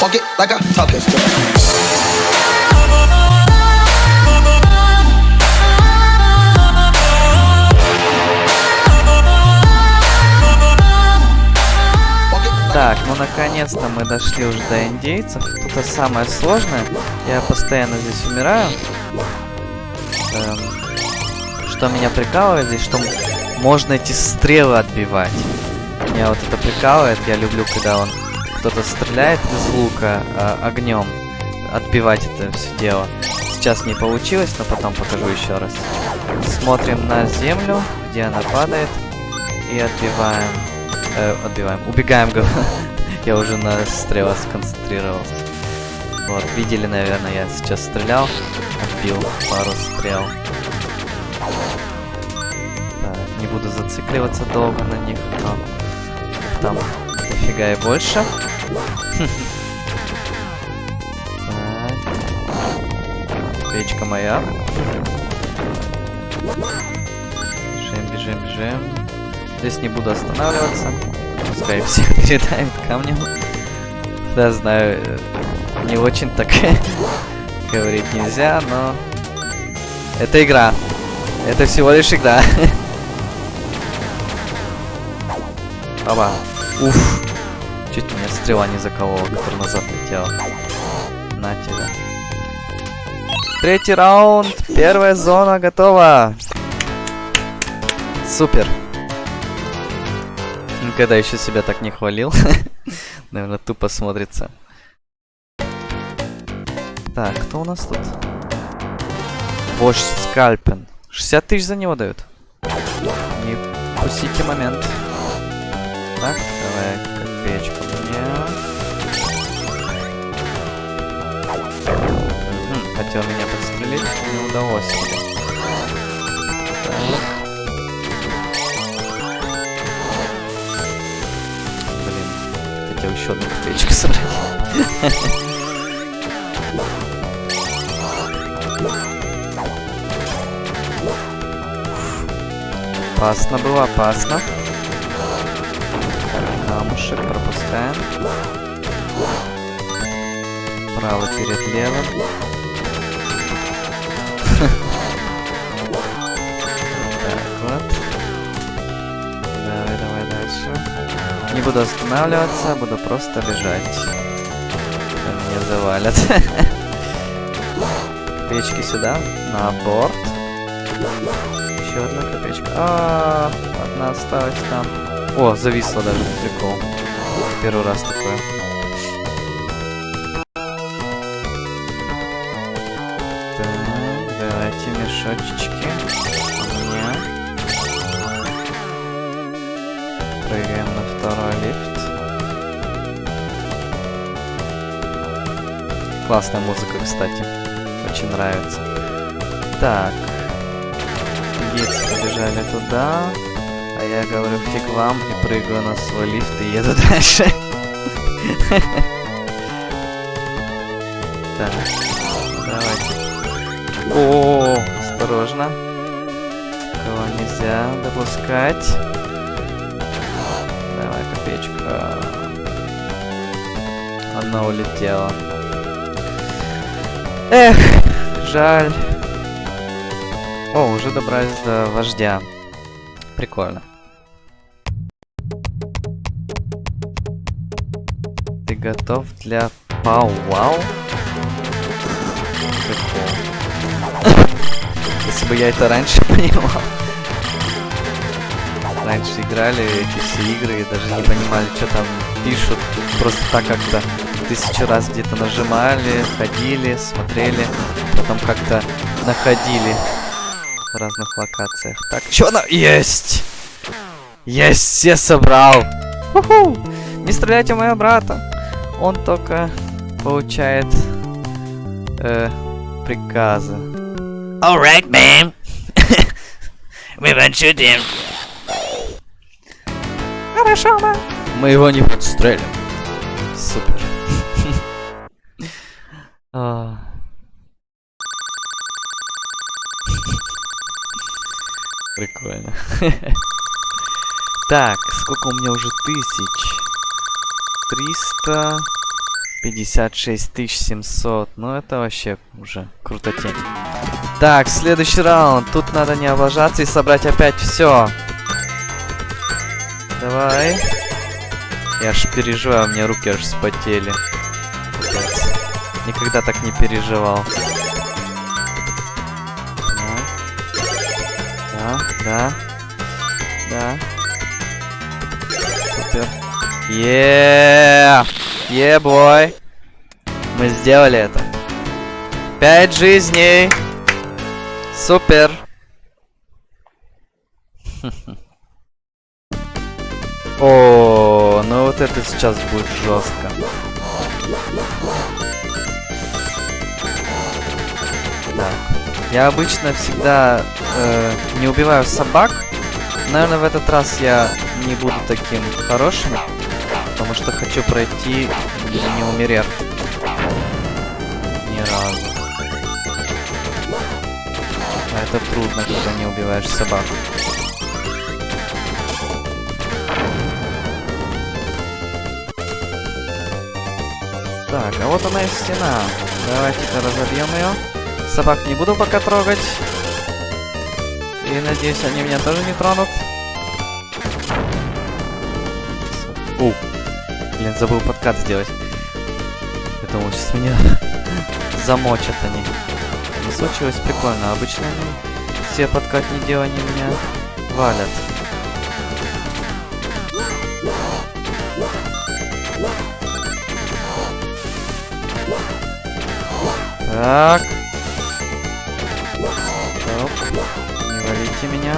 Fuck it like a top Так, ну наконец-то мы дошли уже до индейцев. Тут самое сложное. Я постоянно здесь умираю. Эм, что меня прикалывает здесь, что можно эти стрелы отбивать. Меня вот это прикалывает. Я люблю, когда он кто-то стреляет из лука огнем. Отбивать это все дело. Сейчас не получилось, но потом покажу еще раз. Смотрим на землю, где она падает. И отбиваем. Э, отбиваем. Убегаем. Я уже на стрелах сконцентрировался. Вот, видели, наверное, я сейчас стрелял. Отбил пару стрел. Не буду зацикливаться долго на них, но там дофига и больше. Печка моя. Бежим, бежим, бежим. Здесь не буду останавливаться. Пускай всех передавит камнем. Да, знаю, э, не очень так говорить нельзя, но... Это игра. Это всего лишь игра. Оба. Уф. Чуть меня стрела не заколола, которая назад летела. На тебя. Третий раунд. Первая зона готова. Супер. Никогда еще себя так не хвалил. Наверное, тупо смотрится. Так, кто у нас тут? Вождь Скальпен. 60 тысяч за него дают. Не пустите момент. Так, давай копеечку подстрелить, не удалось. Так. Блин, хотел еще одну копеечку собрать. Опасно было, опасно. Камушек пропускаем. Правый перед левым. Так вот. Давай, давай дальше. Не буду останавливаться, буду просто бежать. Меня завалят. Копеечки сюда, на борт. Еще одна копеечка. А, одна осталась там. О, зависла даже, прикол. Первый раз такое. Прыгаем на второй лифт. Классная музыка, кстати. Очень нравится. Так. Индейцы побежали туда. А я говорю, фиг вам, и прыгаю на свой лифт и еду дальше. Так, давайте. О, осторожно. Кого нельзя допускать. Давай, копеечка. Она улетела. Эх, жаль. О, уже добрались до вождя. Прикольно. Ты готов для пау-вау? Если бы я это раньше понимал. Раньше играли эти все игры и даже не понимали, что там пишут. Просто так как-то тысячу раз где-то нажимали, ходили, смотрели, потом как-то находили в разных локациях. Так, что на... Есть! Есть, все собрал! Не стреляйте моего брата! Он только получает э, приказы. Alright, ma'am. we won't shoot him. Хорошо, да. Мы его не подстрелим. Супер. А. Прикольно. Так, сколько у меня уже тысяч? Триста 56 700. Ну, это вообще уже крутотень. Так, следующий раунд. Тут надо не облажаться и собрать опять все. Давай. Я аж переживаю, у меня руки аж вспотели. Капец. Никогда так не переживал. Да, да, да. Супер. Еее! Е, бой! Мы сделали это. Пять жизней! Супер! О, ну вот это сейчас будет жестко. Так. Я обычно всегда э, не убиваю собак. Наверное, в этот раз я не буду таким хорошим, потому что хочу пройти, не умерев. Ни разу. А это трудно, когда не убиваешь собак. Так, а вот она и стена. Давайте-ка разобьем ее. Собак не буду пока трогать. И надеюсь, они меня тоже не тронут. У. Блин, забыл подкат сделать. Я думал, сейчас меня замочат они. Не случилось прикольно. Обычно они все подкатные дела они меня валят. Так. Стоп. Не валите меня.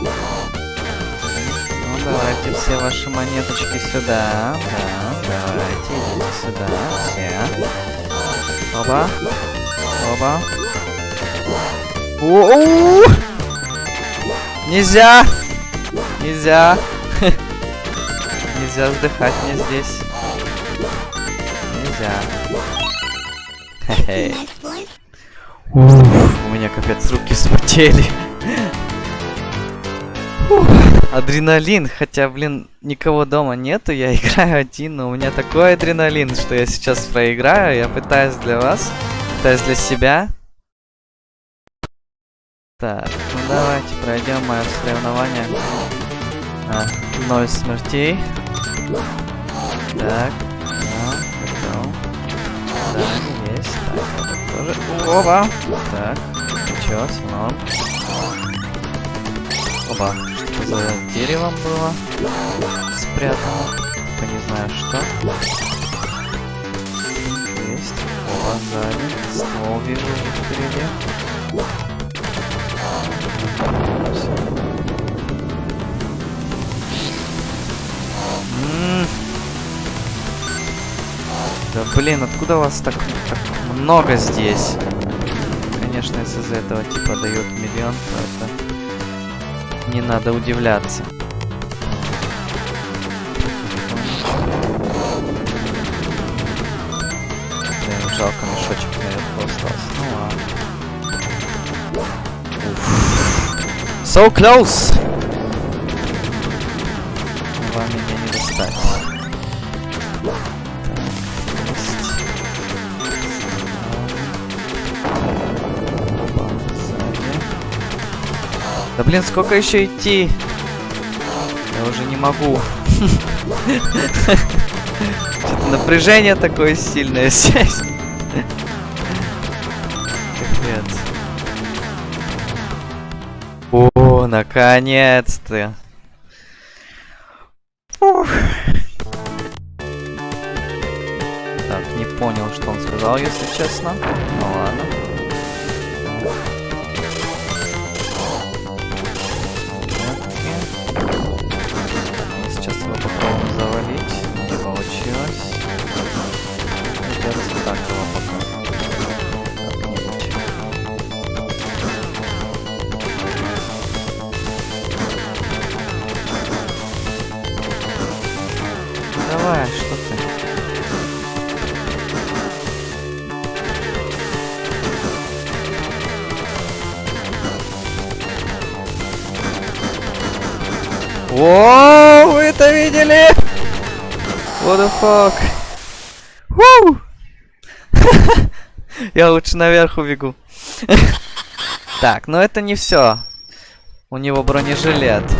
Ну, давайте все ваши монеточки сюда. Да, давайте, идите сюда. Все. Оба. Оба. У-у-у! Нельзя! Нельзя! Нельзя вздыхать мне здесь. Нельзя. У меня капец руки вспотели. Адреналин, хотя, блин, никого дома нету, я играю один, но у меня такой адреналин, что я сейчас проиграю, я пытаюсь для вас, пытаюсь для себя. Так, ну давайте пройдем мое соревнование. А, ноль смертей. Так, да, готов. Так, тоже. Оба! Так, ничего, слон. Оба. Что за деревом было спрятано? Только не знаю что. Есть. Оба сзади. Ствол вижу уже впереди. Да блин, откуда вас так, так много здесь? Конечно, если за этого типа дают миллион, то это не надо удивляться. Блин, жалко, мешочек наверху остался. Ну ладно. So close! Вам меня не достать. Да блин, сколько еще идти? Я уже не могу. Напряжение такое сильное здесь. О, наконец-то. Так, не понял, что он сказал, если честно. Ну ладно. Видели? What the fuck? Woo! Я лучше наверх убегу. Так, но это не все. У него бронежилет. Так,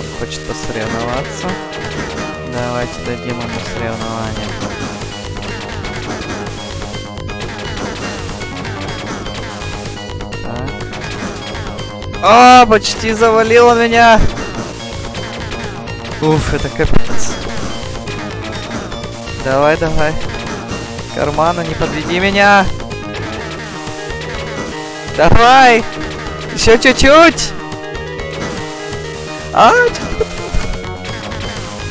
он хочет посоревноваться. Давайте дадим ему соревнование. А, почти завалило меня! Уф, это капец. Давай, давай. Кармана, не подведи меня. Давай! Еще чуть-чуть! А,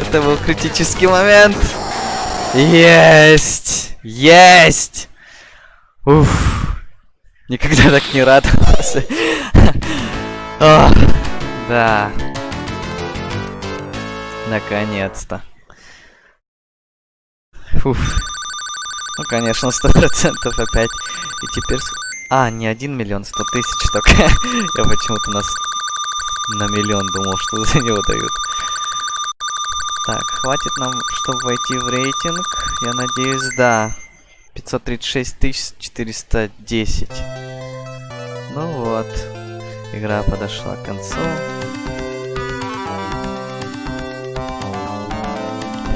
это был критический момент. Есть! Есть! Уф. Никогда так не радовался. Да. Наконец-то. Уф. Ну, конечно, сто процентов опять. И теперь... А, не один миллион, сто тысяч только. Я почему-то нас на миллион думал, что за него дают. Так, хватит нам, чтобы войти в рейтинг. Я надеюсь, да. 536 410. Ну вот. Игра подошла к концу.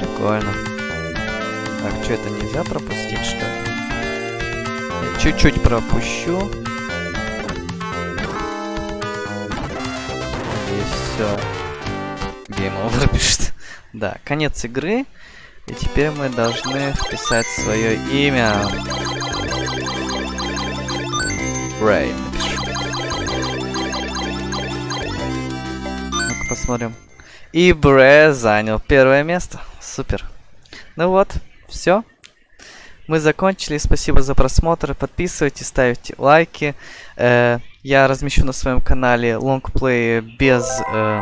Прикольно. Так, что это нельзя пропустить, что ли? Чуть-чуть пропущу. И все. Game over пишет. Да, конец игры. И теперь мы должны вписать свое имя. Рэй. Посмотрим. И Бре занял первое место. Супер. Ну вот, все. Мы закончили. Спасибо за просмотр. Подписывайтесь, ставьте лайки. Э, я размещу на своем канале лонгплей без э,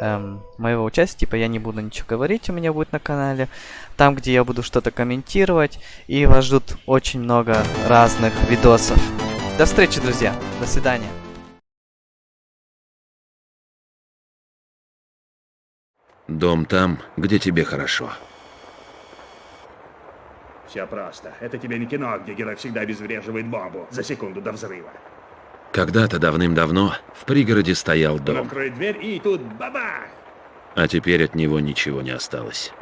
эм, моего участия. Типа я не буду ничего говорить, у меня будет на канале. Там, где я буду что-то комментировать. И вас ждут очень много разных видосов. До встречи, друзья. До свидания. Дом там, где тебе хорошо. Все просто. Это тебе не кино, где герой всегда обезвреживает бомбу за секунду до взрыва. Когда-то давным-давно в пригороде стоял Он дом, откроет дверь и тут бабах! а теперь от него ничего не осталось.